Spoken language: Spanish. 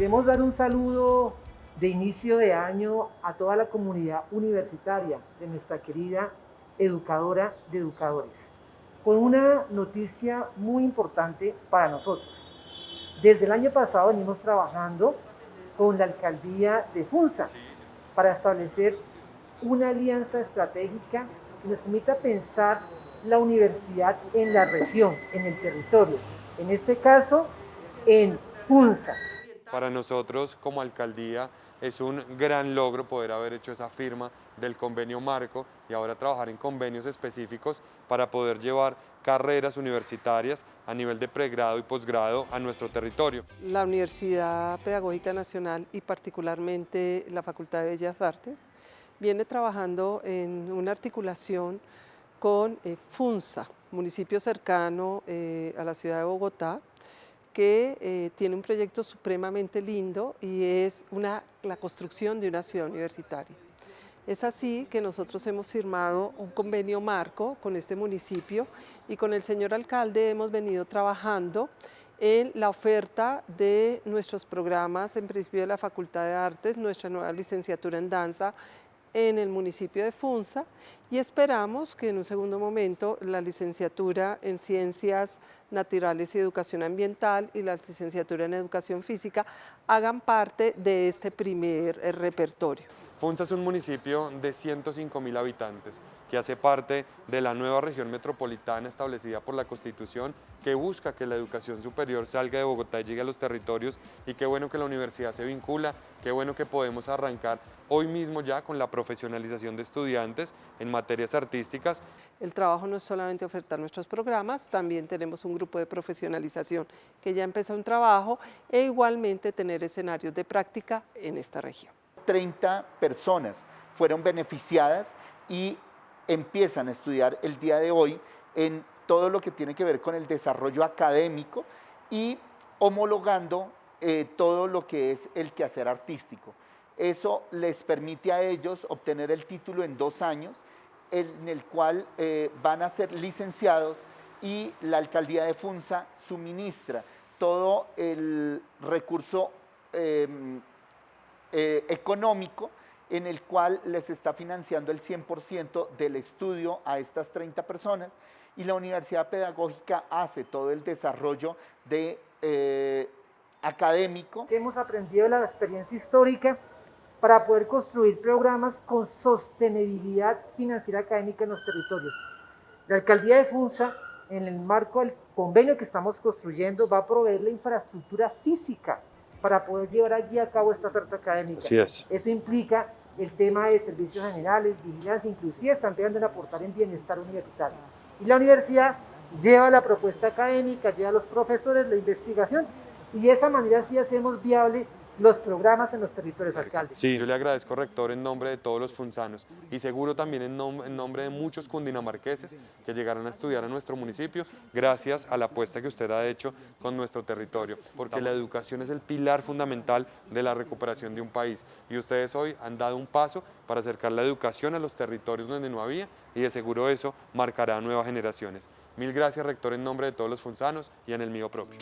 queremos dar un saludo de inicio de año a toda la comunidad universitaria de nuestra querida educadora de educadores, con una noticia muy importante para nosotros. Desde el año pasado venimos trabajando con la alcaldía de Funza para establecer una alianza estratégica que nos permita pensar la universidad en la región, en el territorio, en este caso en Funza. Para nosotros como alcaldía es un gran logro poder haber hecho esa firma del convenio marco y ahora trabajar en convenios específicos para poder llevar carreras universitarias a nivel de pregrado y posgrado a nuestro territorio. La Universidad Pedagógica Nacional y particularmente la Facultad de Bellas Artes viene trabajando en una articulación con eh, FUNSA, municipio cercano eh, a la ciudad de Bogotá, que eh, tiene un proyecto supremamente lindo y es una, la construcción de una ciudad universitaria. Es así que nosotros hemos firmado un convenio marco con este municipio y con el señor alcalde hemos venido trabajando en la oferta de nuestros programas, en principio de la Facultad de Artes, nuestra nueva licenciatura en danza, en el municipio de Funza y esperamos que en un segundo momento la licenciatura en Ciencias Naturales y Educación Ambiental y la licenciatura en Educación Física hagan parte de este primer eh, repertorio. Funza es un municipio de 105 mil habitantes que hace parte de la nueva región metropolitana establecida por la Constitución que busca que la educación superior salga de Bogotá y llegue a los territorios y qué bueno que la universidad se vincula, qué bueno que podemos arrancar hoy mismo ya con la profesionalización de estudiantes en materias artísticas. El trabajo no es solamente ofertar nuestros programas, también tenemos un grupo de profesionalización que ya empezó un trabajo e igualmente tener escenarios de práctica en esta región. 30 personas fueron beneficiadas y empiezan a estudiar el día de hoy en todo lo que tiene que ver con el desarrollo académico y homologando eh, todo lo que es el quehacer artístico. Eso les permite a ellos obtener el título en dos años, en el cual eh, van a ser licenciados y la alcaldía de Funza suministra todo el recurso em, eh, económico en el cual les está financiando el 100% del estudio a estas 30 personas y la Universidad Pedagógica hace todo el desarrollo de eh, académico. Hemos aprendido la experiencia histórica para poder construir programas con sostenibilidad financiera académica en los territorios. La Alcaldía de Funza, en el marco del convenio que estamos construyendo, va a proveer la infraestructura física para poder llevar allí a cabo esta oferta académica. Así es. Eso implica el tema de servicios generales, vigilancia, inclusive están tratando en aportar en bienestar universitario. Y la universidad lleva la propuesta académica, lleva a los profesores, la investigación, y de esa manera sí hacemos viable los programas en los territorios alcaldes. Sí, yo le agradezco, rector, en nombre de todos los funzanos y seguro también en, en, nombre de muchos cundinamarqueses que llegarán a estudiar a nuestro municipio gracias a la apuesta que usted ha hecho con nuestro territorio, porque la educación es el pilar fundamental de la recuperación de un país y ustedes hoy han dado un paso para acercar la educación a los territorios donde no había y de seguro eso marcará a nuevas generaciones. Mil gracias, rector, en nombre de todos los funzanos y en el mío propio.